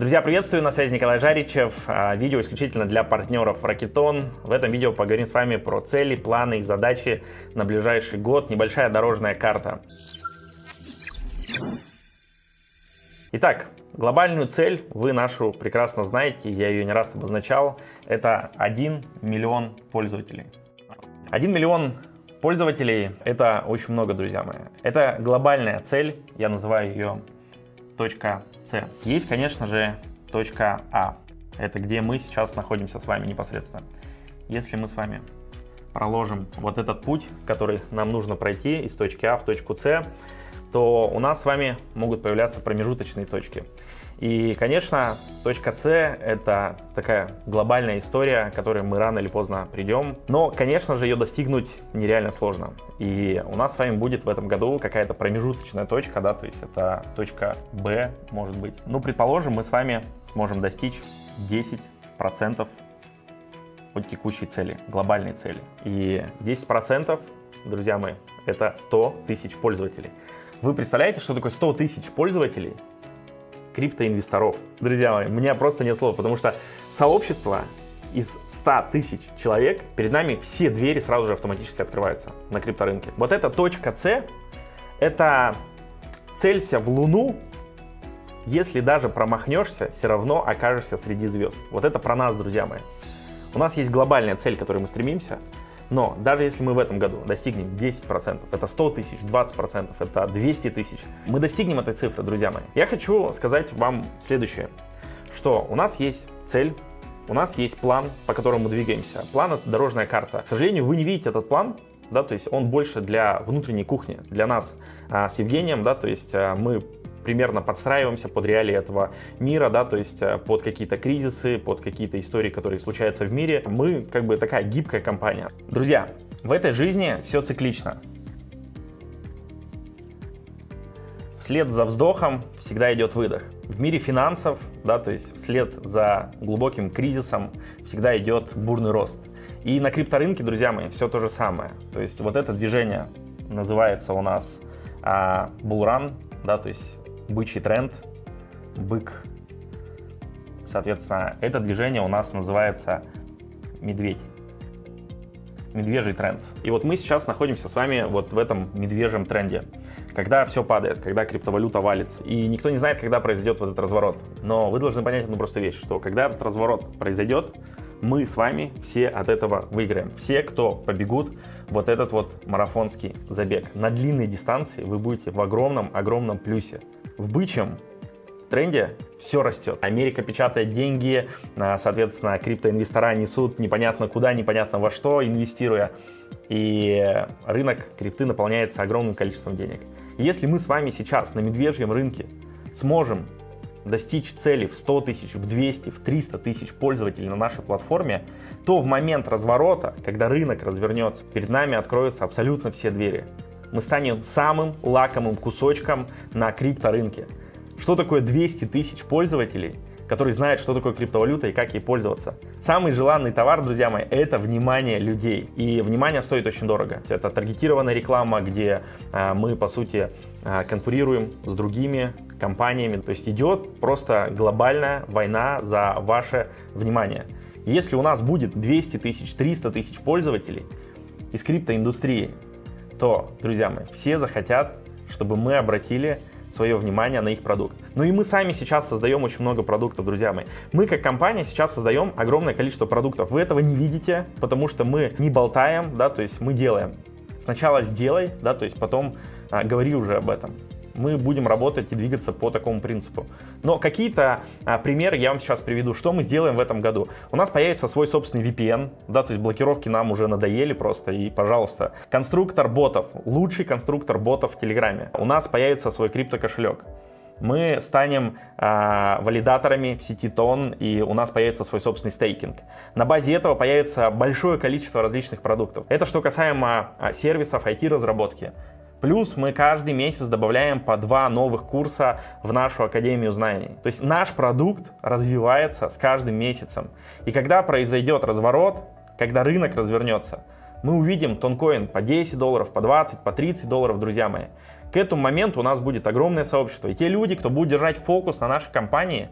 Друзья, приветствую, на связи Николай Жаричев. А, видео исключительно для партнеров Ракетон. В этом видео поговорим с вами про цели, планы и задачи на ближайший год. Небольшая дорожная карта. Итак, глобальную цель вы нашу прекрасно знаете, я ее не раз обозначал. Это 1 миллион пользователей. 1 миллион пользователей — это очень много, друзья мои. Это глобальная цель, я называю ее точка С. Есть, конечно же, точка А. Это где мы сейчас находимся с вами непосредственно. Если мы с вами проложим вот этот путь, который нам нужно пройти из точки А в точку С, то у нас с вами могут появляться промежуточные точки. И, конечно, точка С — это такая глобальная история, к которой мы рано или поздно придем. Но, конечно же, ее достигнуть нереально сложно. И у нас с вами будет в этом году какая-то промежуточная точка, да, то есть это точка Б, может быть. Ну, предположим, мы с вами сможем достичь 10% от текущей цели, глобальной цели. И 10%, друзья мои, это 100 тысяч пользователей. Вы представляете, что такое 100 тысяч пользователей криптоинвесторов. Друзья мои, меня просто нет слов, потому что сообщество из 100 тысяч человек, перед нами все двери сразу же автоматически открываются на крипторынке. Вот эта точка С, это целься в Луну, если даже промахнешься, все равно окажешься среди звезд. Вот это про нас, друзья мои. У нас есть глобальная цель, к которой мы стремимся, но даже если мы в этом году достигнем 10%, это 100 тысяч, 20%, это 200 тысяч, мы достигнем этой цифры, друзья мои. Я хочу сказать вам следующее, что у нас есть цель, у нас есть план, по которому мы двигаемся. План — это дорожная карта. К сожалению, вы не видите этот план, да, то есть он больше для внутренней кухни, для нас а, с Евгением, да, то есть а, мы примерно подстраиваемся под реалии этого мира, да, то есть э, под какие-то кризисы, под какие-то истории, которые случаются в мире. Мы как бы такая гибкая компания. Друзья, в этой жизни все циклично. Вслед за вздохом всегда идет выдох. В мире финансов, да, то есть вслед за глубоким кризисом всегда идет бурный рост. И на крипторынке, друзья мои, все то же самое. То есть вот это движение называется у нас а, bull да, то есть бычий тренд, бык. Соответственно, это движение у нас называется медведь. Медвежий тренд. И вот мы сейчас находимся с вами вот в этом медвежьем тренде. Когда все падает, когда криптовалюта валится. И никто не знает, когда произойдет вот этот разворот. Но вы должны понять одну простую вещь, что когда этот разворот произойдет, мы с вами все от этого выиграем. Все, кто побегут вот этот вот марафонский забег. На длинной дистанции вы будете в огромном-огромном плюсе в бычьем тренде все растет. Америка печатает деньги, а, соответственно, криптоинвестора несут непонятно куда, непонятно во что, инвестируя. И рынок крипты наполняется огромным количеством денег. Если мы с вами сейчас на медвежьем рынке сможем достичь цели в 100 тысяч, в 200, в 300 тысяч пользователей на нашей платформе, то в момент разворота, когда рынок развернется, перед нами откроются абсолютно все двери мы станем самым лакомым кусочком на крипторынке. Что такое 200 тысяч пользователей, которые знают, что такое криптовалюта и как ей пользоваться? Самый желанный товар, друзья мои, это внимание людей. И внимание стоит очень дорого. Это таргетированная реклама, где а, мы, по сути, а, конкурируем с другими компаниями. То есть идет просто глобальная война за ваше внимание. Если у нас будет 200 тысяч, 300 тысяч пользователей из криптоиндустрии, то, друзья мои, все захотят, чтобы мы обратили свое внимание на их продукт. Ну и мы сами сейчас создаем очень много продуктов, друзья мои. Мы как компания сейчас создаем огромное количество продуктов. Вы этого не видите, потому что мы не болтаем, да, то есть мы делаем. Сначала сделай, да, то есть потом а, говори уже об этом мы будем работать и двигаться по такому принципу. Но какие-то а, примеры я вам сейчас приведу, что мы сделаем в этом году. У нас появится свой собственный VPN, да, то есть блокировки нам уже надоели просто, и, пожалуйста, конструктор ботов, лучший конструктор ботов в Телеграме. У нас появится свой криптокошелек мы станем э, валидаторами в сети Тон, и у нас появится свой собственный стейкинг. На базе этого появится большое количество различных продуктов. Это что касаемо э, сервисов IT-разработки. Плюс мы каждый месяц добавляем по два новых курса в нашу Академию знаний. То есть наш продукт развивается с каждым месяцем. И когда произойдет разворот, когда рынок развернется, мы увидим тонкоин по 10 долларов, по 20, по 30 долларов, друзья мои. К этому моменту у нас будет огромное сообщество. И те люди, кто будет держать фокус на нашей компании,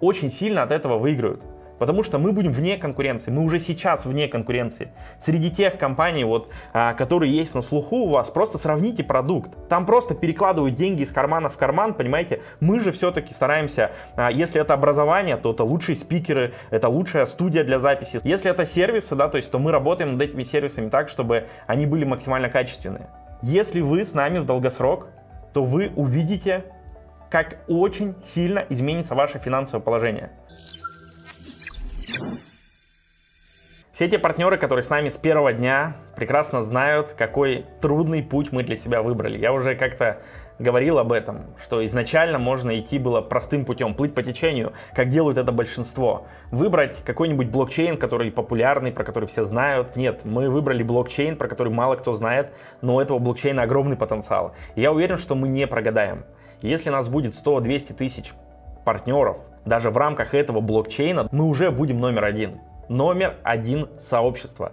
очень сильно от этого выиграют. Потому что мы будем вне конкуренции, мы уже сейчас вне конкуренции. Среди тех компаний, вот, а, которые есть на слуху у вас, просто сравните продукт. Там просто перекладывают деньги из кармана в карман, понимаете? Мы же все-таки стараемся, а, если это образование, то это лучшие спикеры, это лучшая студия для записи. Если это сервисы, да, то есть, то мы работаем над этими сервисами так, чтобы они были максимально качественные. Если вы с нами в долгосрок, то вы увидите, как очень сильно изменится ваше финансовое положение. Все те партнеры, которые с нами с первого дня, прекрасно знают, какой трудный путь мы для себя выбрали. Я уже как-то говорил об этом, что изначально можно идти было простым путем, плыть по течению, как делают это большинство. Выбрать какой-нибудь блокчейн, который популярный, про который все знают. Нет, мы выбрали блокчейн, про который мало кто знает, но у этого блокчейна огромный потенциал. Я уверен, что мы не прогадаем. Если нас будет 100-200 тысяч партнеров, даже в рамках этого блокчейна, мы уже будем номер один. Номер один сообщества.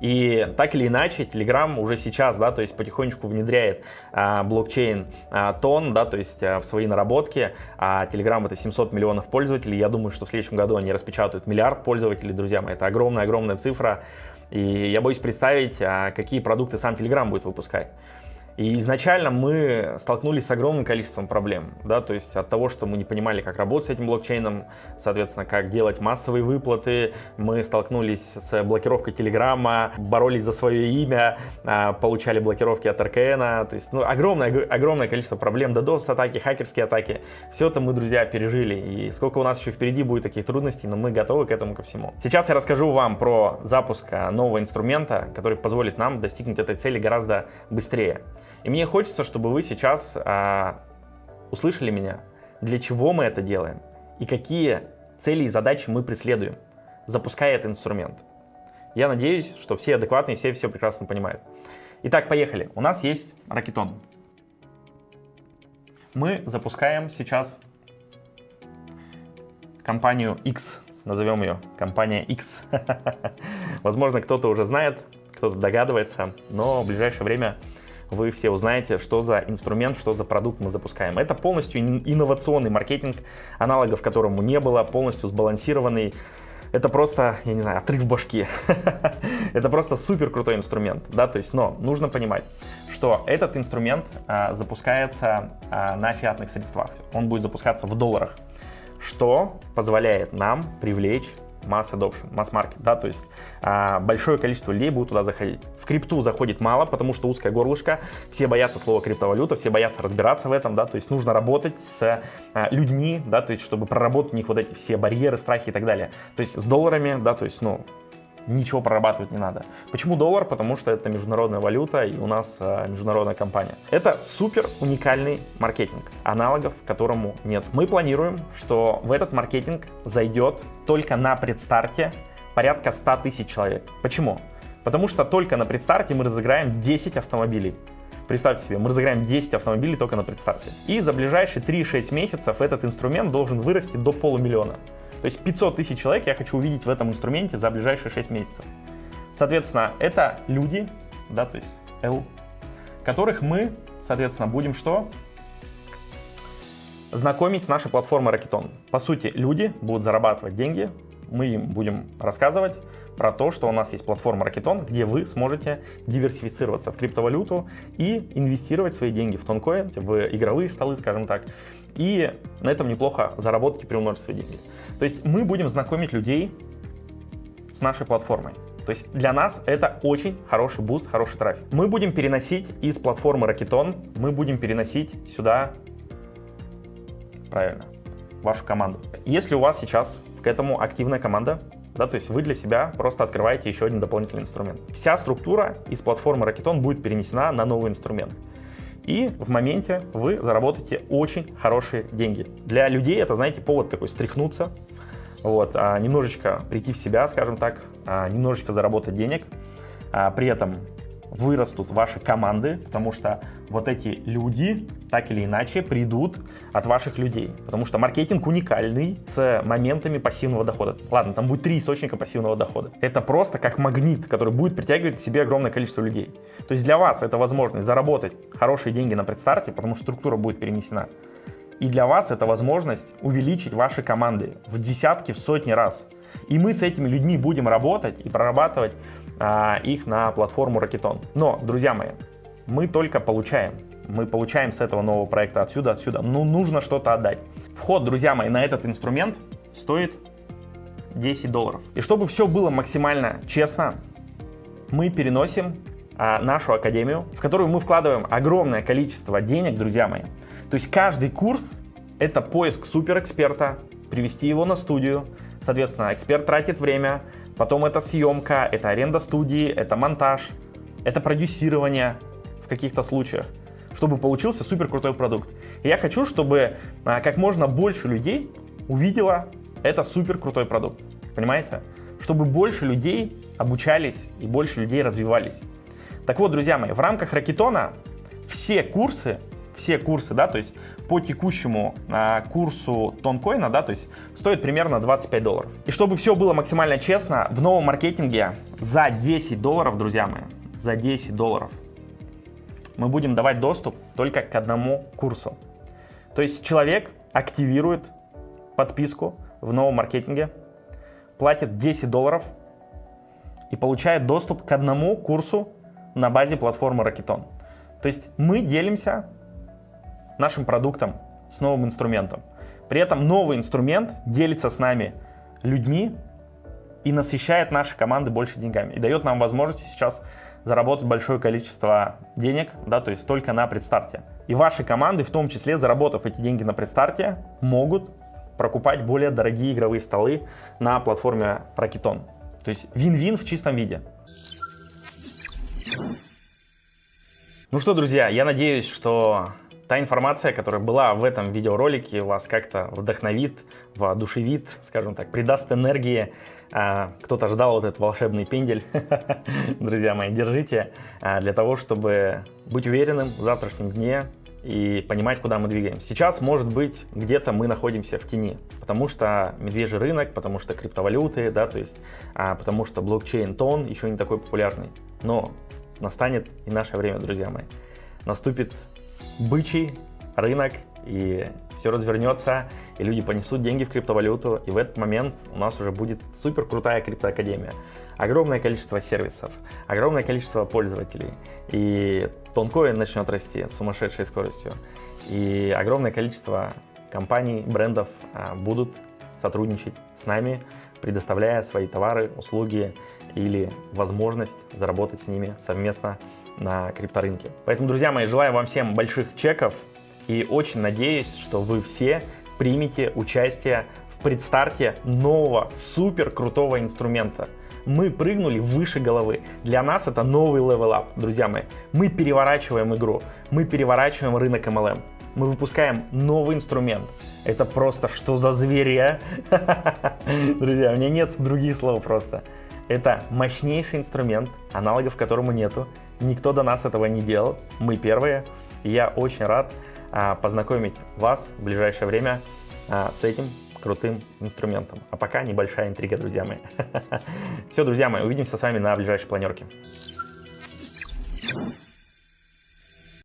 И так или иначе, Telegram уже сейчас, да, то есть потихонечку внедряет а, блокчейн а, тон, да, то есть а, в свои наработки. А Telegram это 700 миллионов пользователей. Я думаю, что в следующем году они распечатают миллиард пользователей, друзья мои. Это огромная-огромная цифра. И я боюсь представить, а, какие продукты сам Telegram будет выпускать. И изначально мы столкнулись с огромным количеством проблем, да, то есть от того, что мы не понимали, как работать с этим блокчейном, соответственно, как делать массовые выплаты, мы столкнулись с блокировкой Телеграма, боролись за свое имя, а, получали блокировки от РКН, то есть ну, огромное, огромное количество проблем, DDoS-атаки, хакерские атаки, все это мы, друзья, пережили, и сколько у нас еще впереди будет таких трудностей, но мы готовы к этому ко всему. Сейчас я расскажу вам про запуск нового инструмента, который позволит нам достигнуть этой цели гораздо быстрее. И мне хочется, чтобы вы сейчас а, услышали меня, для чего мы это делаем и какие цели и задачи мы преследуем, запуская этот инструмент. Я надеюсь, что все адекватные, все все прекрасно понимают. Итак, поехали. У нас есть ракетон. Мы запускаем сейчас компанию X, назовем ее компания X. Возможно, кто-то уже знает, кто-то догадывается, но в ближайшее время вы все узнаете, что за инструмент, что за продукт мы запускаем. Это полностью инновационный маркетинг, аналогов которому не было, полностью сбалансированный. Это просто, я не знаю, отрыв башки. Это просто супер крутой инструмент, да, то есть, но нужно понимать, что этот инструмент а, запускается а, на фиатных средствах. Он будет запускаться в долларах, что позволяет нам привлечь масс adoption, масс маркет, да, то есть а, большое количество людей будет туда заходить. В крипту заходит мало, потому что узкое горлышко, все боятся слова криптовалюта, все боятся разбираться в этом, да, то есть нужно работать с а, людьми, да, то есть чтобы проработать у них вот эти все барьеры, страхи и так далее. То есть с долларами, да, то есть, ну, ничего прорабатывать не надо. Почему доллар? Потому что это международная валюта и у нас а, международная компания. Это супер уникальный маркетинг, аналогов которому нет. Мы планируем, что в этот маркетинг зайдет только на предстарте порядка 100 тысяч человек. Почему? Потому что только на предстарте мы разыграем 10 автомобилей. Представьте себе, мы разыграем 10 автомобилей только на предстарте. И за ближайшие 3-6 месяцев этот инструмент должен вырасти до полумиллиона. То есть 500 тысяч человек я хочу увидеть в этом инструменте за ближайшие 6 месяцев. Соответственно, это люди, да, то есть L, которых мы, соответственно, будем что? Знакомить с нашей платформой Rocketon. По сути, люди будут зарабатывать деньги, мы им будем рассказывать про то, что у нас есть платформа Rocketon, где вы сможете диверсифицироваться в криптовалюту и инвестировать свои деньги в Toncoin, в игровые столы, скажем так, и на этом неплохо заработать и приумножить свои деньги. То есть мы будем знакомить людей с нашей платформой. То есть для нас это очень хороший boost, хороший трафик. Мы будем переносить из платформы Rocketon, мы будем переносить сюда, правильно, вашу команду. Если у вас сейчас к этому активная команда, да, то есть вы для себя просто открываете еще один дополнительный инструмент. Вся структура из платформы Rocketon будет перенесена на новый инструмент. И в моменте вы заработаете очень хорошие деньги. Для людей это, знаете, повод такой стряхнуться, вот, а, немножечко прийти в себя, скажем так, а, немножечко заработать денег, а, при этом вырастут ваши команды, потому что вот эти люди так или иначе придут от ваших людей, потому что маркетинг уникальный с моментами пассивного дохода. Ладно, там будет три источника пассивного дохода. Это просто как магнит, который будет притягивать к себе огромное количество людей. То есть для вас это возможность заработать хорошие деньги на предстарте, потому что структура будет перенесена. И для вас это возможность увеличить ваши команды в десятки, в сотни раз. И мы с этими людьми будем работать и прорабатывать их на платформу Rocketon. Но, друзья мои, мы только получаем. Мы получаем с этого нового проекта отсюда, отсюда. Ну, нужно что-то отдать. Вход, друзья мои, на этот инструмент стоит 10 долларов. И чтобы все было максимально честно, мы переносим а, нашу академию, в которую мы вкладываем огромное количество денег, друзья мои. То есть каждый курс — это поиск суперэксперта, привести его на студию, соответственно, эксперт тратит время, потом это съемка, это аренда студии, это монтаж, это продюсирование в каких-то случаях, чтобы получился супер крутой продукт. И я хочу, чтобы а, как можно больше людей увидела это супер крутой продукт. Понимаете? Чтобы больше людей обучались и больше людей развивались. Так вот, друзья мои, в рамках Ракетона все курсы, все курсы, да, то есть по текущему а, курсу тонкоина, да, то есть стоит примерно 25 долларов. И чтобы все было максимально честно, в новом маркетинге за 10 долларов, друзья мои, за 10 долларов мы будем давать доступ только к одному курсу. То есть человек активирует подписку в новом маркетинге, платит 10 долларов и получает доступ к одному курсу на базе платформы Rocketon. То есть мы делимся нашим продуктом с новым инструментом. При этом новый инструмент делится с нами людьми и насыщает наши команды больше деньгами. И дает нам возможность сейчас заработать большое количество денег, да, то есть только на предстарте. И ваши команды, в том числе, заработав эти деньги на предстарте, могут прокупать более дорогие игровые столы на платформе Rocketon. То есть вин-вин в чистом виде. Ну что, друзья, я надеюсь, что та информация, которая была в этом видеоролике, вас как-то вдохновит, воодушевит, скажем так, придаст энергии. А, кто-то ждал вот этот волшебный пендель. Друзья мои, держите а, для того, чтобы быть уверенным в завтрашнем дне, и понимать, куда мы двигаемся. Сейчас, может быть, где-то мы находимся в тени, потому что медвежий рынок, потому что криптовалюты, да, то есть, а, потому что блокчейн тон еще не такой популярный. Но настанет и наше время, друзья мои. Наступит бычий рынок, и все развернется, и люди понесут деньги в криптовалюту, и в этот момент у нас уже будет супер крутая криптоакадемия. Огромное количество сервисов, огромное количество пользователей, и тонкоин начнет расти с сумасшедшей скоростью. И огромное количество компаний, брендов а, будут сотрудничать с нами, предоставляя свои товары, услуги или возможность заработать с ними совместно на крипторынке. Поэтому, друзья мои, желаю вам всем больших чеков и очень надеюсь, что вы все примете участие в предстарте нового супер крутого инструмента – мы прыгнули выше головы. Для нас это новый up, друзья мои. Мы переворачиваем игру, мы переворачиваем рынок MLM. Мы выпускаем новый инструмент. Это просто что за зверя? Друзья, у меня нет других слов просто. Это мощнейший инструмент, аналогов которому нету. Никто до нас этого не делал, мы первые. И я очень рад а, познакомить вас в ближайшее время а, с этим крутым инструментом. А пока небольшая интрига, друзья мои. Все, друзья мои, увидимся с вами на ближайшей планерке.